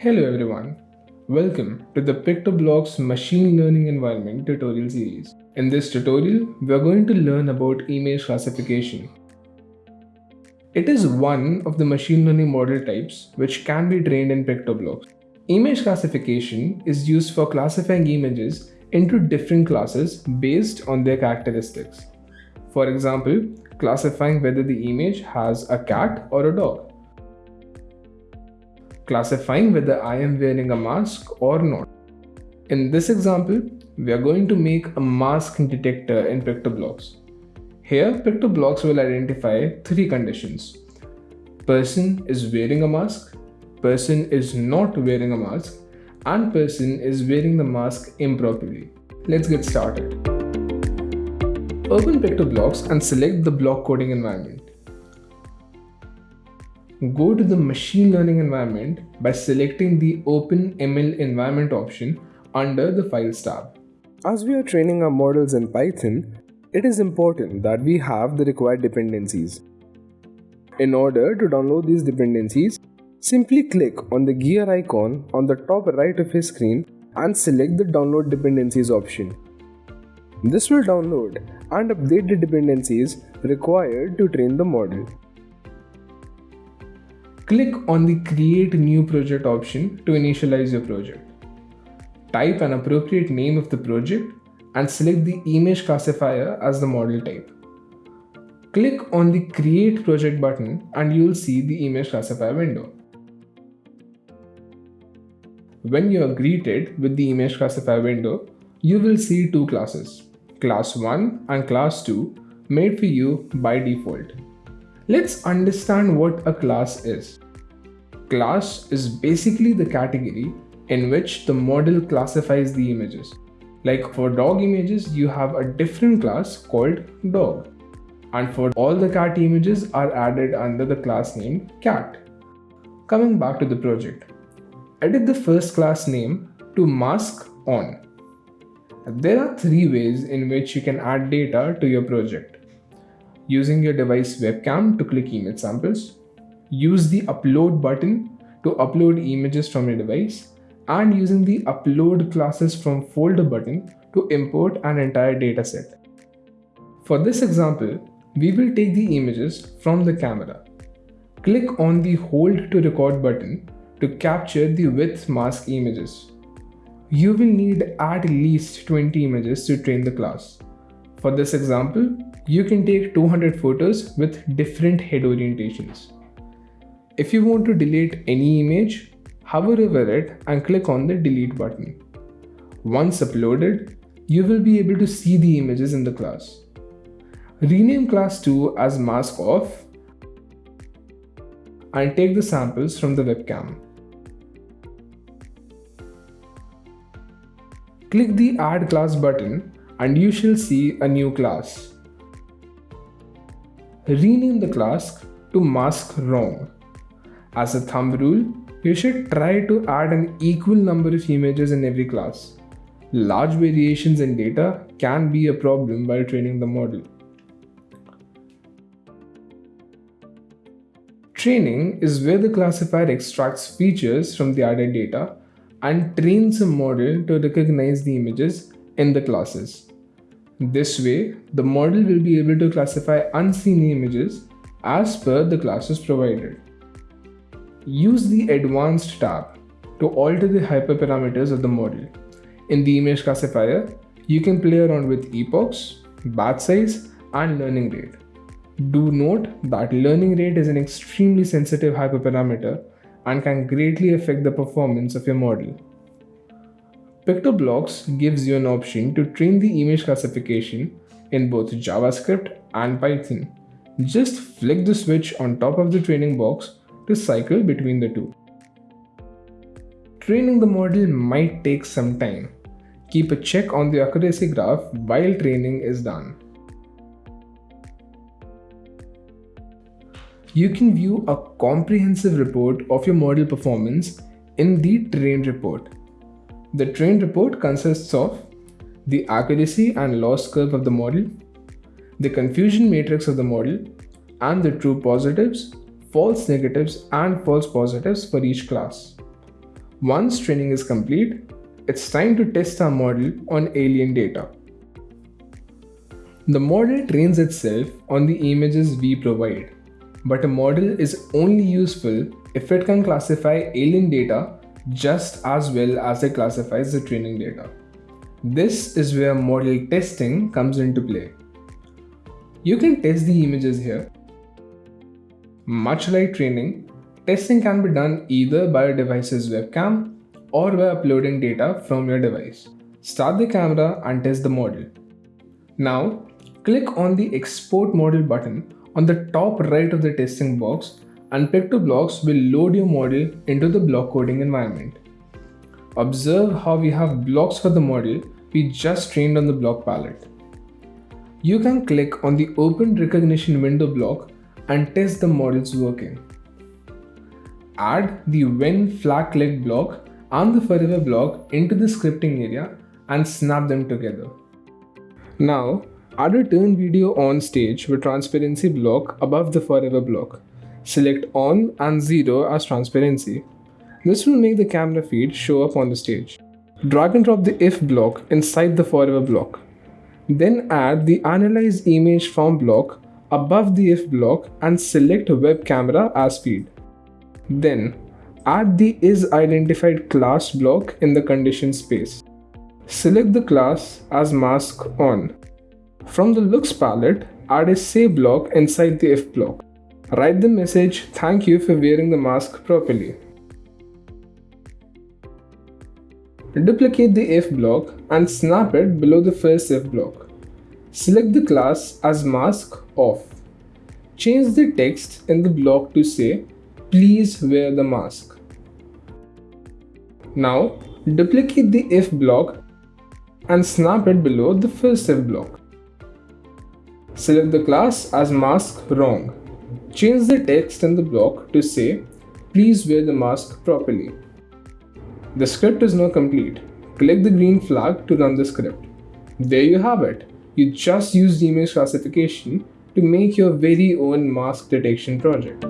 Hello everyone. Welcome to the PictoBlox Machine Learning Environment tutorial series. In this tutorial, we are going to learn about image classification. It is one of the machine learning model types which can be trained in PictoBlox. Image classification is used for classifying images into different classes based on their characteristics. For example, classifying whether the image has a cat or a dog classifying whether I am wearing a mask or not. In this example, we are going to make a mask detector in PictoBlox. Here, PictoBlox will identify three conditions. Person is wearing a mask, person is not wearing a mask, and person is wearing the mask improperly. Let's get started. Open PictoBlox and select the block coding environment go to the machine learning environment by selecting the OpenML environment option under the Files tab. As we are training our models in Python, it is important that we have the required dependencies. In order to download these dependencies, simply click on the gear icon on the top right of your screen and select the download dependencies option. This will download and update the dependencies required to train the model click on the Create New Project option to initialize your project. Type an appropriate name of the project and select the image classifier as the model type. Click on the Create Project button and you'll see the image classifier window. When you are greeted with the image classifier window, you will see two classes, class 1 and class 2 made for you by default. Let's understand what a class is. Class is basically the category in which the model classifies the images. Like for dog images, you have a different class called dog. And for all the cat images are added under the class name cat. Coming back to the project. Edit the first class name to mask on. There are three ways in which you can add data to your project using your device webcam to click image samples, use the upload button to upload images from your device, and using the upload classes from folder button to import an entire dataset. For this example, we will take the images from the camera. Click on the hold to record button to capture the with mask images. You will need at least 20 images to train the class. For this example, you can take 200 photos with different head orientations. If you want to delete any image, hover over it and click on the delete button. Once uploaded, you will be able to see the images in the class. Rename class 2 as mask off and take the samples from the webcam. Click the add class button and you shall see a new class rename the class to mask wrong. As a thumb rule, you should try to add an equal number of images in every class. Large variations in data can be a problem while training the model. Training is where the classifier extracts features from the added data and trains a model to recognize the images in the classes. This way, the model will be able to classify unseen images as per the classes provided. Use the Advanced tab to alter the hyperparameters of the model. In the image classifier, you can play around with epochs, batch size, and learning rate. Do note that learning rate is an extremely sensitive hyperparameter and can greatly affect the performance of your model. PictoBlox gives you an option to train the image classification in both JavaScript and Python. Just flick the switch on top of the training box to cycle between the two. Training the model might take some time. Keep a check on the accuracy graph while training is done. You can view a comprehensive report of your model performance in the train report. The train report consists of the accuracy and loss curve of the model, the confusion matrix of the model, and the true positives, false negatives, and false positives for each class. Once training is complete, it's time to test our model on alien data. The model trains itself on the images we provide, but a model is only useful if it can classify alien data just as well as it classifies the training data. This is where model testing comes into play. You can test the images here. Much like training, testing can be done either by a device's webcam or by uploading data from your device. Start the camera and test the model. Now, click on the Export Model button on the top right of the testing box and PictoBlox will load your model into the block coding environment. Observe how we have blocks for the model we just trained on the block palette. You can click on the Open Recognition window block and test the models working. Add the When Flag Click block and the Forever block into the scripting area and snap them together. Now, add a turn video on stage with transparency block above the Forever block. Select on and 0 as transparency. This will make the camera feed show up on the stage. Drag and drop the if block inside the forever block. Then add the analyze image from block above the if block and select web camera as feed. Then add the is identified class block in the condition space. Select the class as mask on. From the looks palette, add a say block inside the if block. Write the message thank you for wearing the mask properly. Duplicate the if block and snap it below the first if block. Select the class as mask off. Change the text in the block to say please wear the mask. Now duplicate the if block and snap it below the first if block. Select the class as mask wrong. Change the text in the block to say, please wear the mask properly. The script is now complete. Click the green flag to run the script. There you have it. You just used image classification to make your very own mask detection project.